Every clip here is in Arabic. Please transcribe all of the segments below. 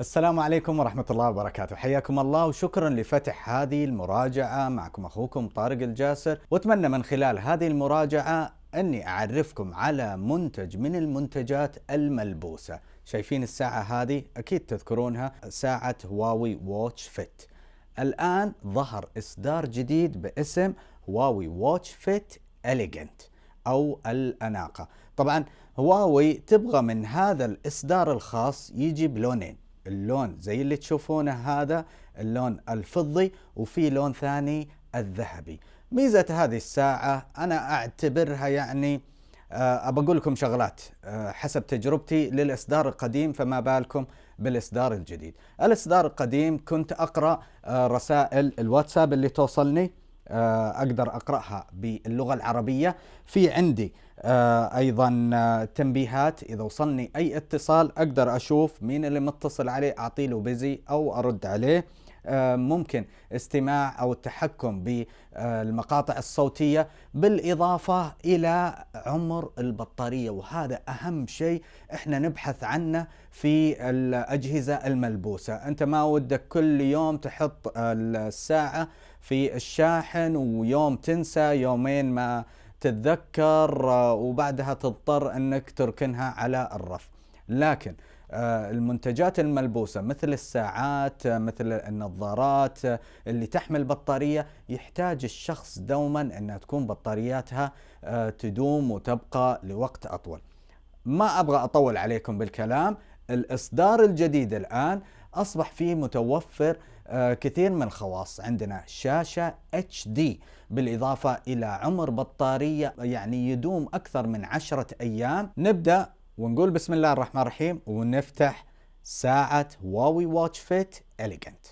السلام عليكم ورحمة الله وبركاته. حياكم الله وشكرا لفتح هذه المراجعة معكم أخوكم طارق الجاسر. وأتمنى من خلال هذه المراجعة أني أعرفكم على منتج من المنتجات الملبوسة. شايفين الساعة هذه؟ أكيد تذكرونها. ساعة هواوي Watch Fit. الآن ظهر إصدار جديد باسم هواوي Watch Fit Elegant أو الأناقة. طبعا هواوي تبغى من هذا الإصدار الخاص يجي بلونين اللون زي اللي تشوفونه هذا اللون الفضي وفي لون ثاني الذهبي. ميزة هذه الساعة أنا أعتبرها يعني آه، أبى أقول لكم شغلات آه، حسب تجربتي للإصدار القديم فما بالكم بالإصدار الجديد. الإصدار القديم كنت أقرأ آه، رسائل الواتساب اللي توصلني أقدر أقرأها باللغة العربية. في عندي أيضا تنبيهات. إذا وصلني أي اتصال أقدر أشوف مين اللي متصل عليه أعطي له بيزي أو أرد عليه. آه، ممكن استماع أو التحكم بالمقاطع الصوتية. بالإضافة إلى عمر البطارية وهذا أهم شيء إحنا نبحث عنه في الأجهزة الملبوسة، أنت ما ودك كل يوم تحط الساعة في الشاحن ويوم تنسى يومين ما تتذكر آه، وبعدها تضطر إنك تركنها على الرف. لكن آه، المنتجات الملبوسة مثل الساعات آه، مثل النظارات اللي تحمل بطارية يحتاج الشخص دوما أنها تكون بطارياتها تدوم وتبقى لوقت أطول ما أبغى أطول عليكم بالكلام الإصدار الجديد الآن أصبح فيه متوفر كثير من الخواص. عندنا شاشة HD بالإضافة إلى عمر بطارية يعني يدوم أكثر من عشرة أيام. نبدأ ونقول بسم الله الرحمن الرحيم ونفتح ساعة هواوي Watch Fit Elegant.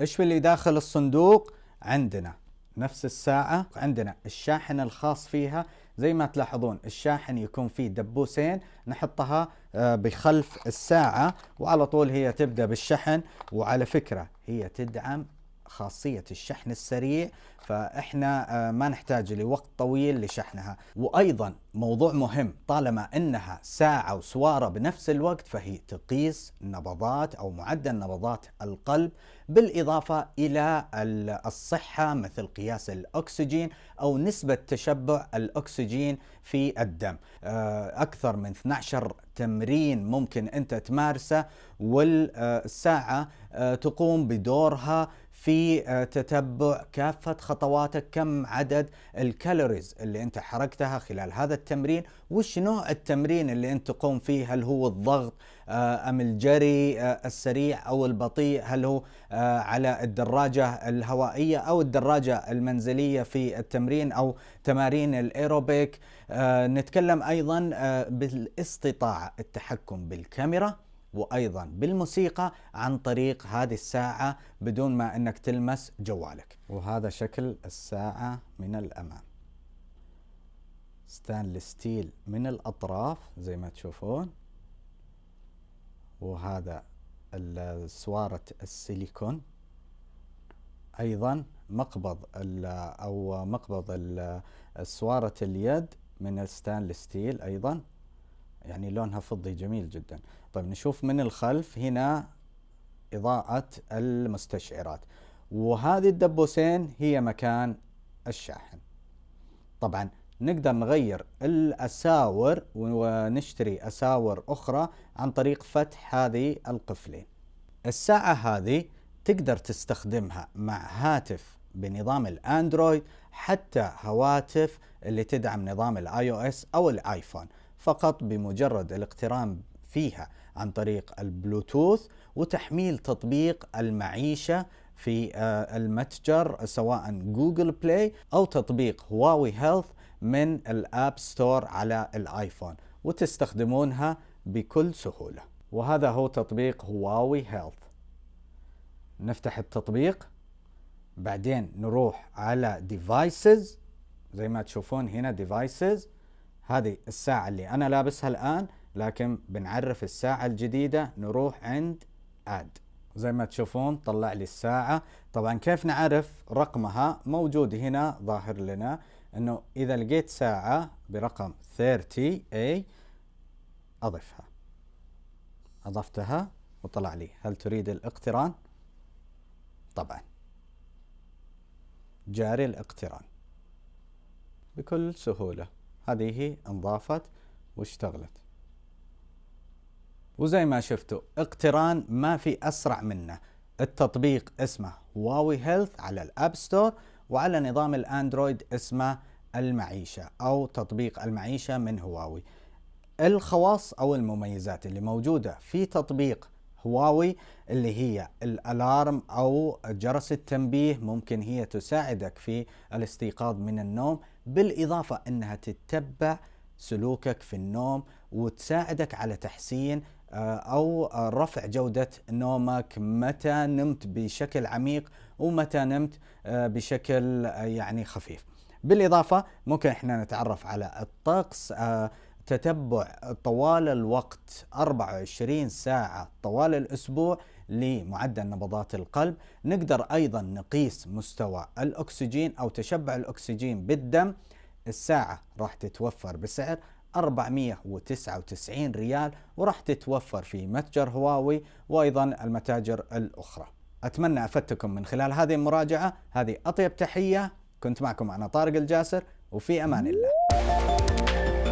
إيش في اللي داخل الصندوق؟ عندنا نفس الساعة عندنا. الشاحن الخاص فيها زي ما تلاحظون الشاحن يكون فيه دبوسين نحطها آه، بخلف الساعة وعلى طول هي تبدأ بالشحن. وعلى فكرة هي تدعم خاصية الشحن السريع فإحنا آه، ما نحتاج لوقت طويل لشحنها. وأيضا موضوع مهم طالما أنها ساعة وسوارة بنفس الوقت فهي تقيس نبضات أو معدل نبضات القلب بالإضافة إلى الصحة مثل قياس الأكسجين أو نسبة تشبع الأكسجين في الدم. آه، أكثر من 12 تمرين ممكن أنت تمارسه والساعة آه، تقوم بدورها في آه، تتبع كافة خطواتك كم عدد الكالوريز اللي انت حركتها خلال هذا التمرين وش نوع التمرين اللي انت تقوم فيه؟ هل هو الضغط آه، أم الجري آه، السريع أو البطيء؟ هل هو على الدراجة الهوائية أو الدراجة المنزلية في التمرين أو تمارين الأيروبيك؟ نتكلم أيضا بالاستطاعة التحكم بالكاميرا. وأيضا بالموسيقى عن طريق هذه الساعة بدون ما إنك تلمس جوالك. وهذا شكل الساعة من الامام stainless steel من الأطراف زي ما تشوفون. وهذا سوارة السيليكون. أيضا مقبض أو مقبض سوارة اليد من ال stainless steel أيضا. يعني لونها فضي جميل جدا. طيب نشوف من الخلف هنا إضاءة المستشعرات. وهذه الدبوسين هي مكان الشاحن. طبعا نقدر نغير الأساور ونشتري أساور أخرى عن طريق فتح هذه القفلين. الساعة هذه تقدر تستخدمها مع هاتف بنظام الأندرويد حتى هواتف اللي تدعم نظام ال iOS أو الايفون فقط بمجرد الاقتران فيها عن طريق البلوتوث وتحميل تطبيق المعيشة في آه، المتجر سواء Google Play أو تطبيق هواوي Health من ال App Store على الآيفون وتستخدمونها بكل سهولة. وهذا هو تطبيق هواوي Health. نفتح التطبيق. بعدين نروح على devices زي ما تشوفون هنا devices هذه الساعة اللي أنا لابسها الآن لكن بنعرف الساعة الجديدة نروح عند add زي ما تشوفون طلع لي الساعة. طبعا كيف نعرف رقمها؟ موجود هنا ظاهر لنا إنه إذا لقيت ساعة برقم 30A أضفها. أضفتها وطلع لي. هل تريد الاقتران؟ طبعا. جاري الاقتران. بكل سهولة. هذه انضافت واشتغلت. وزي ما شفتوا الاقتران ما في أسرع منه. التطبيق اسمه هواوي Health على ال App Store وعلى نظام الأندرويد اسمه المعيشة أو تطبيق المعيشة من هواوي. الخواص أو المميزات اللي موجودة في تطبيق هواوي اللي هي ال alarm أو جرس التنبيه ممكن هي تساعدك في الاستيقاظ من النوم. بالإضافة إنها تتبع سلوكك في النوم وتساعدك على تحسين آه، أو رفع جودة نومك. متى نمت بشكل عميق ومتى نمت آه، بشكل آه، يعني خفيف. بالإضافة ممكن إحنا نتعرف على الطقس تتبع طوال الوقت 24 ساعة طوال الأسبوع لمعدل نبضات القلب نقدر أيضا نقيس مستوى الأكسجين أو تشبع الأكسجين بالدم. الساعة راح تتوفر بسعر 499 ريال وراح تتوفر في متجر هواوي وأيضا المتاجر الأخرى. أتمنى أفدتكم من خلال هذه المراجعة. هذه أطيب تحية. كنت معكم أنا طارق الجاسر وفي أمان الله.